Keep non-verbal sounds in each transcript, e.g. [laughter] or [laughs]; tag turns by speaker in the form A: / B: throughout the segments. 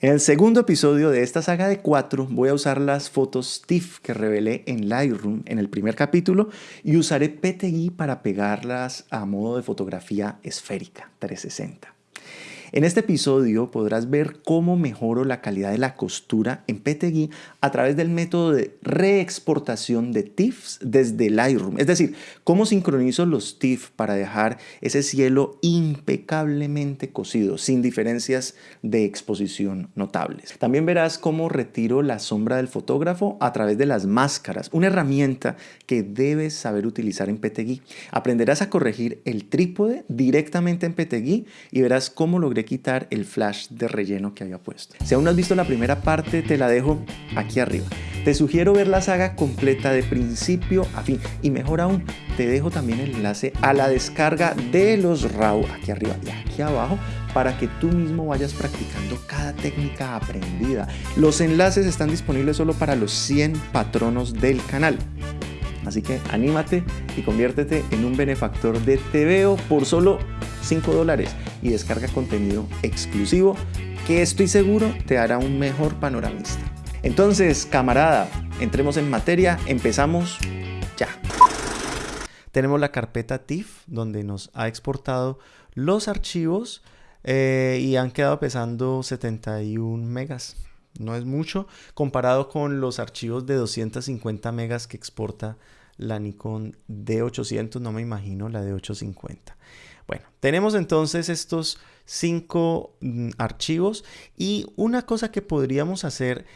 A: En el segundo episodio de esta saga de cuatro voy a usar las fotos TIFF que revelé en Lightroom en el primer capítulo y usaré PTGui para pegarlas a modo de fotografía esférica 360. En este episodio podrás ver cómo mejoro la calidad de la costura en PTGui a través del método de reexportación de TIFFs desde Lightroom. Es decir, cómo sincronizo los TIFF para dejar ese cielo impecablemente cosido, sin diferencias de exposición notables. También verás cómo retiro la sombra del fotógrafo a través de las máscaras, una herramienta que debes saber utilizar en PTGui. Aprenderás a corregir el trípode directamente en PTGui y verás cómo quitar el flash de relleno que había puesto. Si aún no has visto la primera parte, te la dejo aquí arriba. Te sugiero ver la saga completa de principio a fin y mejor aún, te dejo también el enlace a la descarga de los RAW aquí arriba y aquí abajo para que tú mismo vayas practicando cada técnica aprendida. Los enlaces están disponibles solo para los 100 patronos del canal. Así que anímate y conviértete en un benefactor de TVO por solo 5 dólares y descarga contenido exclusivo que estoy seguro te hará un mejor panoramista. Entonces, camarada, entremos en materia, empezamos ya. Tenemos la carpeta TIFF donde nos ha exportado los archivos eh, y han quedado pesando 71 megas. No es mucho comparado con los archivos de 250 megas que exporta la Nikon D800, no me imagino la D850. Bueno, tenemos entonces estos cinco mm, archivos y una cosa que podríamos hacer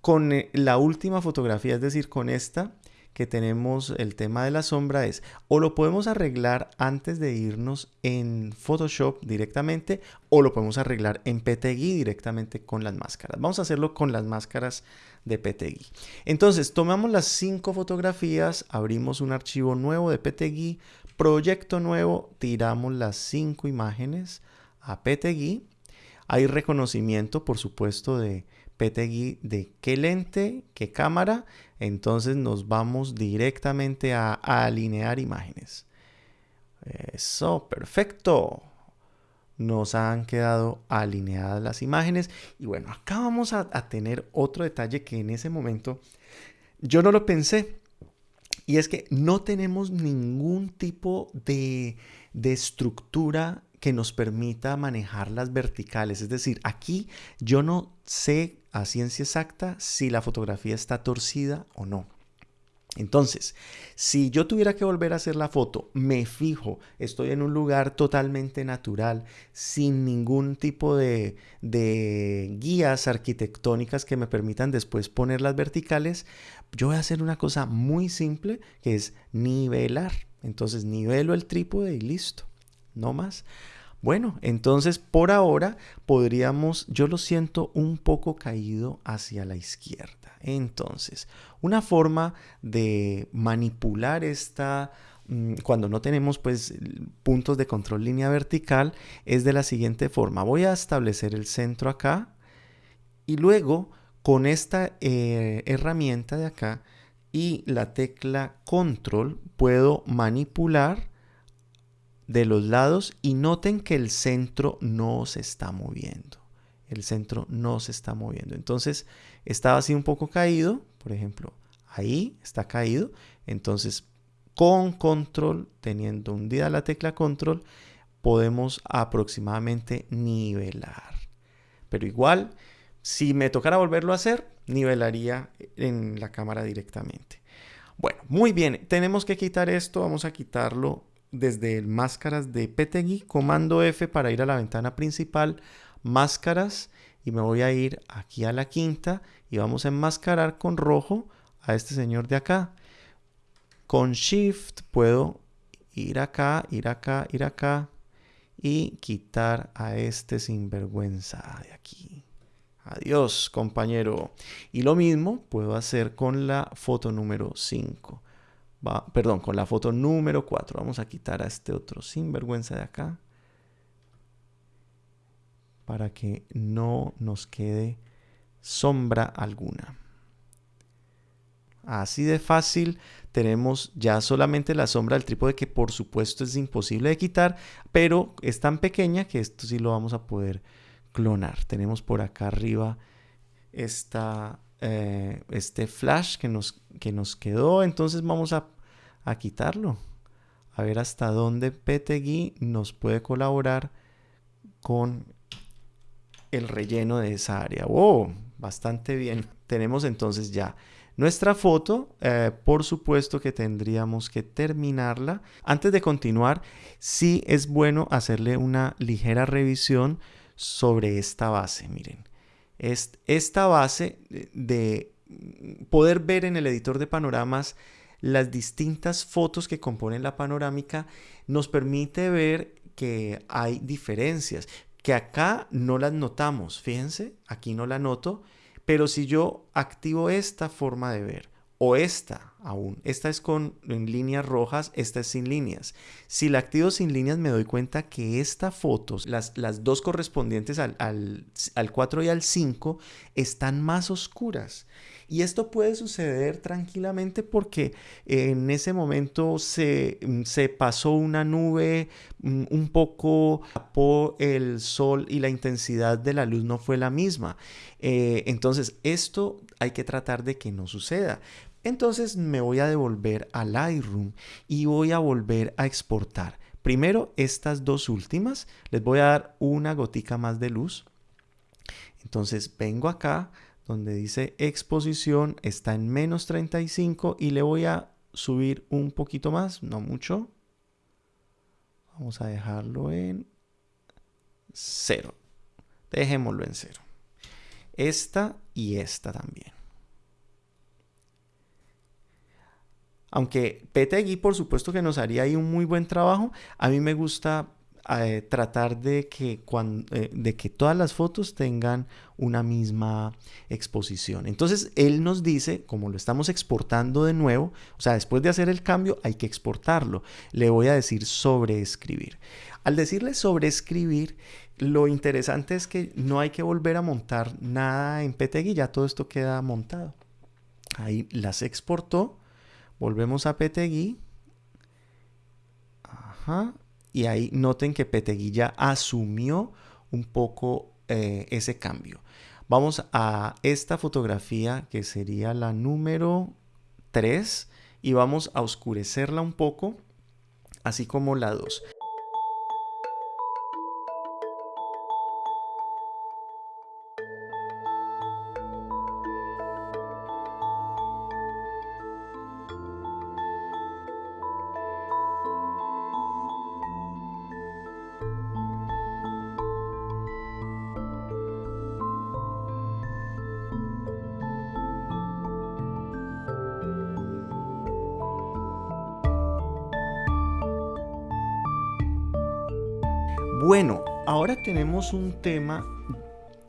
A: con eh, la última fotografía, es decir, con esta que tenemos el tema de la sombra es o lo podemos arreglar antes de irnos en Photoshop directamente o lo podemos arreglar en PTGui directamente con las máscaras. Vamos a hacerlo con las máscaras de PTGui. Entonces, tomamos las cinco fotografías, abrimos un archivo nuevo de PTGui, proyecto nuevo, tiramos las cinco imágenes a PTGui. Hay reconocimiento, por supuesto, de PTGui de qué lente, qué cámara. Entonces nos vamos directamente a, alinear imágenes. Eso, perfecto. Nos han quedado alineadas las imágenes. Y bueno, acá vamos a, a tener otro detalle que en ese momento yo no lo pensé. Y es que no tenemos ningún tipo de, estructura que nos permita manejar las verticales. Es decir, aquí yo no sé a ciencia exacta si la fotografía está torcida o no. Entonces, si yo tuviera que volver a hacer la foto, me fijo, estoy en un lugar totalmente natural, sin ningún tipo de, de, guías arquitectónicas que me permitan después poner las verticales, yo voy a hacer una cosa muy simple que es nivelar. Entonces, nivelo el trípode y listo, no más. Bueno, entonces por ahora podríamos, yo lo siento un poco caído hacia la izquierda. Entonces, una forma de manipular esta, mm, cuando no tenemos pues puntos de control línea vertical, es de la siguiente forma. Voy a establecer el centro acá y luego con esta eh, herramienta de acá y la tecla control puedo manipular de los lados y noten que el centro no se está moviendo. El centro no se está moviendo. Entonces estaba así un poco caído, por ejemplo, ahí está caído. Entonces con control, teniendo hundida la tecla control, podemos aproximadamente nivelar. Pero igual, si me tocara volverlo a hacer, nivelaría en la cámara directamente. Bueno, muy bien, tenemos que quitar esto, vamos a quitarlo desde máscaras de PTGui, comando F para ir a la ventana principal, máscaras y me voy a ir aquí a la quinta y vamos a enmascarar con rojo a este señor de acá. Con Shift puedo ir acá, ir acá, ir acá y quitar a este sinvergüenza de aquí. Adiós, compañero. Y lo mismo puedo hacer con la foto número 5 perdón, con la foto número 4. Vamos a quitar a este otro sinvergüenza de acá. Para que no nos quede sombra alguna. Así de fácil tenemos ya solamente la sombra del trípode que por supuesto es imposible de quitar, pero es tan pequeña que esto sí lo vamos a poder clonar. Tenemos por acá arriba esta, eh, este flash que nos, que nos quedó. Entonces vamos a, a quitarlo. A ver hasta dónde PTGui nos puede colaborar con el relleno de esa área. ¡Wow! Bastante bien. [laughs] Tenemos entonces ya nuestra foto, eh, por supuesto que tendríamos que terminarla. Antes de continuar, sí es bueno hacerle una ligera revisión sobre esta base. Miren, esta base de poder ver en el editor de panoramas las distintas fotos que componen la panorámica nos permite ver que hay diferencias, que acá no las notamos. Fíjense, aquí no la noto, pero si yo activo esta forma de ver o esta aún, esta es con líneas rojas, esta es sin líneas. Si la activo sin líneas me doy cuenta que esta foto, las, las dos correspondientes al, al, al 4 y al 5, están más oscuras. Y esto puede suceder tranquilamente porque en ese momento se, se pasó una nube mm, un poco por el sol y la intensidad de la luz no fue la misma. Eh, entonces, esto hay que tratar de que no suceda. Entonces me voy a devolver al Lightroom y voy a volver a exportar. Primero estas dos últimas, les voy a dar una gotica más de luz. Entonces vengo acá, donde dice exposición está en menos 35 y le voy a subir un poquito más, no mucho. Vamos a dejarlo en cero. Dejémoslo en cero. Esta y esta también. Aunque PTGui por supuesto que nos haría ahí un muy buen trabajo, a mí me gusta eh, tratar de que, eh, de que todas las fotos tengan una misma exposición. Entonces, él nos dice, como lo estamos exportando de nuevo, o sea, después de hacer el cambio hay que exportarlo. Le voy a decir sobreescribir. Al decirle sobreescribir, lo interesante es que no hay que volver a montar nada en PTGui, ya todo esto queda montado. Ahí las exportó. Volvemos a. Ajá y ahí noten que Peteguilla asumió un poco eh, ese cambio. Vamos a esta fotografía que sería la número 3 y vamos a oscurecerla un poco, así como la 2. Bueno, ahora tenemos un tema,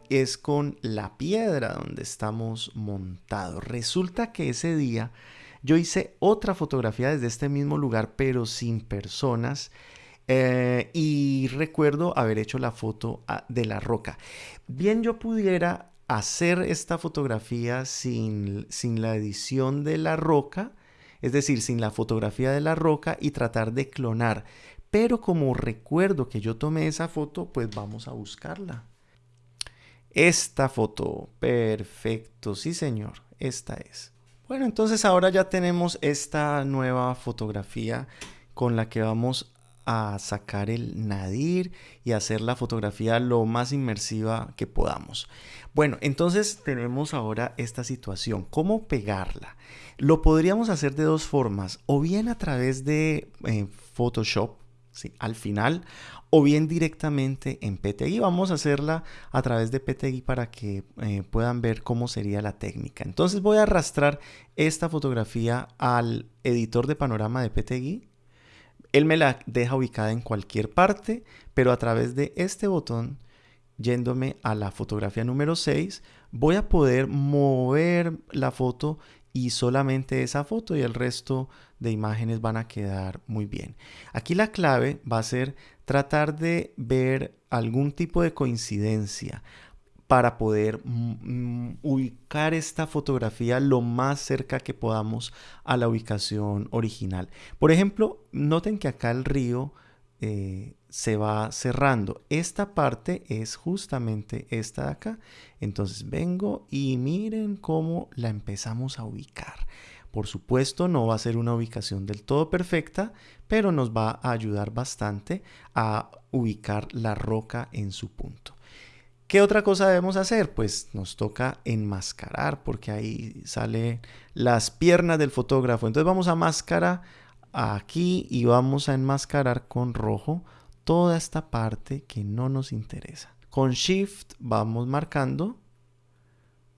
A: es con la piedra donde estamos montados. Resulta que ese día yo hice otra fotografía desde este mismo lugar, pero sin personas. Eh, y recuerdo haber hecho la foto ah, de la roca. Bien, yo pudiera hacer esta fotografía sin, sin la edición de la roca, es decir, sin la fotografía de la roca y tratar de clonar. Pero como recuerdo que yo tomé esa foto, pues vamos a buscarla. Esta foto, perfecto, sí señor, esta es. Bueno, entonces ahora ya tenemos esta nueva fotografía con la que vamos a sacar el nadir y hacer la fotografía lo más inmersiva que podamos. Bueno, entonces tenemos ahora esta situación. ¿Cómo pegarla? Lo podríamos hacer de dos formas, o bien a través de eh, Photoshop, al final o bien directamente en PTGui. Vamos a hacerla a través de PTGui para que eh, puedan ver cómo sería la técnica. Entonces voy a arrastrar esta fotografía al editor de panorama de PTGui. Él me la deja ubicada en cualquier parte, pero a través de este botón, yéndome a la fotografía número 6, voy a poder mover la foto y solamente esa foto y el resto de imágenes van a quedar muy bien. Aquí la clave va a ser tratar de ver algún tipo de coincidencia para poder mm, mm, ubicar esta fotografía lo más cerca que podamos a la ubicación original. Por ejemplo, noten que acá el río eh, se va cerrando. Esta parte es justamente esta de acá. Entonces vengo y miren cómo la empezamos a ubicar. Por supuesto, no va a ser una ubicación del todo perfecta, pero nos va a ayudar bastante a ubicar la roca en su punto. ¿Qué otra cosa debemos hacer? Pues nos toca enmascarar, porque ahí salen las piernas del fotógrafo. Entonces vamos a máscara aquí y vamos a enmascarar con rojo toda esta parte que no nos interesa. Con Shift vamos marcando,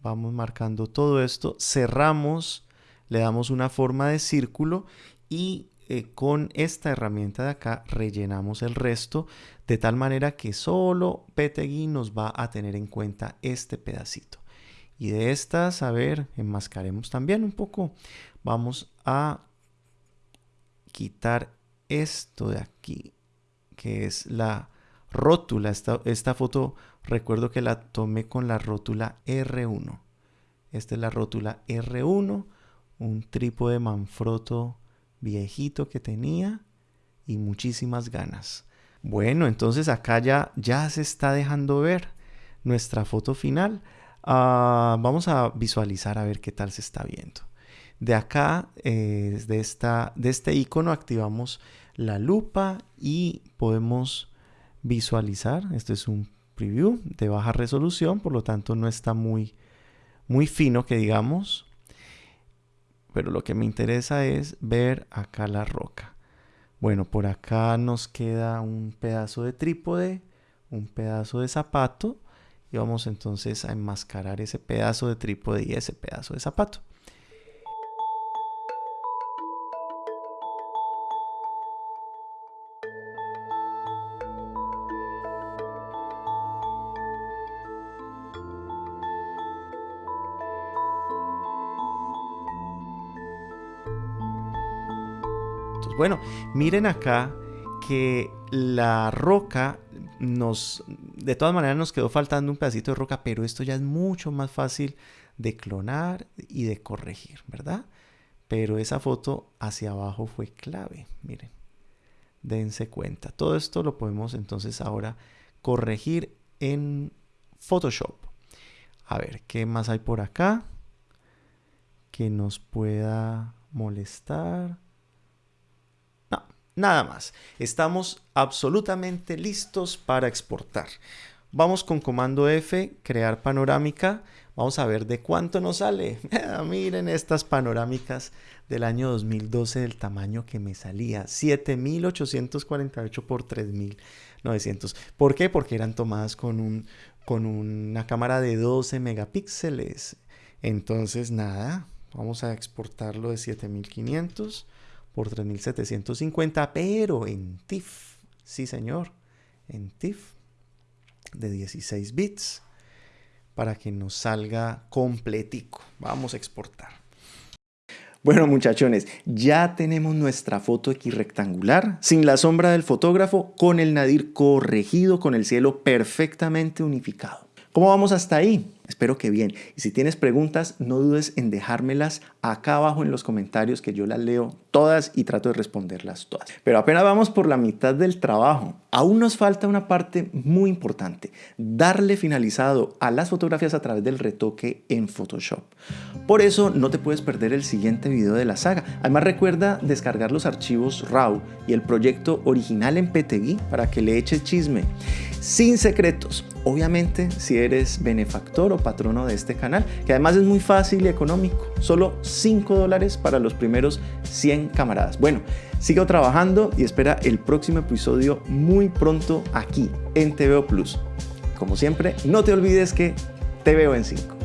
A: vamos marcando todo esto, cerramos, le damos una forma de círculo y eh, con esta herramienta de acá rellenamos el resto de tal manera que solo PTGui nos va a tener en cuenta este pedacito. Y de estas, a ver, enmascaremos también un poco. Vamos a quitar esto de aquí que es la rótula. Esta, esta foto recuerdo que la tomé con la rótula R1. Esta es la rótula R1, un trípode Manfrotto viejito que tenía y muchísimas ganas. Bueno, entonces acá ya, ya se está dejando ver nuestra foto final. Ah, vamos a visualizar a ver qué tal se está viendo. De acá, eh, de, esta, de este icono, activamos la lupa y podemos visualizar. Este es un preview de baja resolución, por lo tanto no está muy, muy fino que digamos. Pero lo que me interesa es ver acá la roca. Bueno, por acá nos queda un pedazo de trípode, un pedazo de zapato y vamos entonces a enmascarar ese pedazo de trípode y ese pedazo de zapato. Bueno, miren acá que la roca nos, de todas maneras nos quedó faltando un pedacito de roca, pero esto ya es mucho más fácil de clonar y de corregir, ¿verdad? Pero esa foto hacia abajo fue clave, miren, dense cuenta. Todo esto lo podemos entonces ahora corregir en Photoshop. A ver, ¿qué más hay por acá que nos pueda molestar? Nada más. Estamos absolutamente listos para exportar. Vamos con comando F, crear panorámica. Vamos a ver de cuánto nos sale. [laughs] Miren estas panorámicas del año 2012 del tamaño que me salía. 7848 por 3900. ¿Por qué? Porque eran tomadas con, un, con una cámara de 12 megapíxeles. Entonces, nada, vamos a exportarlo de 7500 por 3.750, pero en TIFF, sí señor, en TIFF de 16 bits para que nos salga completico. Vamos a exportar. Bueno muchachones, ya tenemos nuestra foto X rectangular, sin la sombra del fotógrafo, con el nadir corregido, con el cielo perfectamente unificado. ¿Cómo vamos hasta ahí? Espero que bien. Y si tienes preguntas, no dudes en dejármelas acá abajo en los comentarios que yo las leo todas y trato de responderlas todas. Pero apenas vamos por la mitad del trabajo. Aún nos falta una parte muy importante, darle finalizado a las fotografías a través del retoque en Photoshop. Por eso no te puedes perder el siguiente video de la saga. Además recuerda descargar los archivos RAW y el proyecto original en PTGui para que le eches chisme. Sin secretos, obviamente si eres benefactor patrono de este canal, que además es muy fácil y económico, solo 5 dólares para los primeros 100 camaradas. Bueno, sigo trabajando y espera el próximo episodio muy pronto aquí en TVO Plus. Como siempre, no te olvides que te veo en 5.